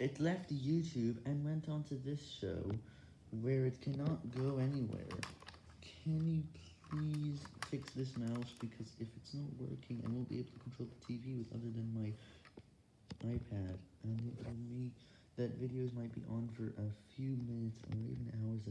it left YouTube and went onto this show, where it cannot go anywhere. Can you please fix this mouse, because if it's not working, I won't be able to control the TV with other than my iPad, and it will mean that videos might be on for a few minutes or even hours.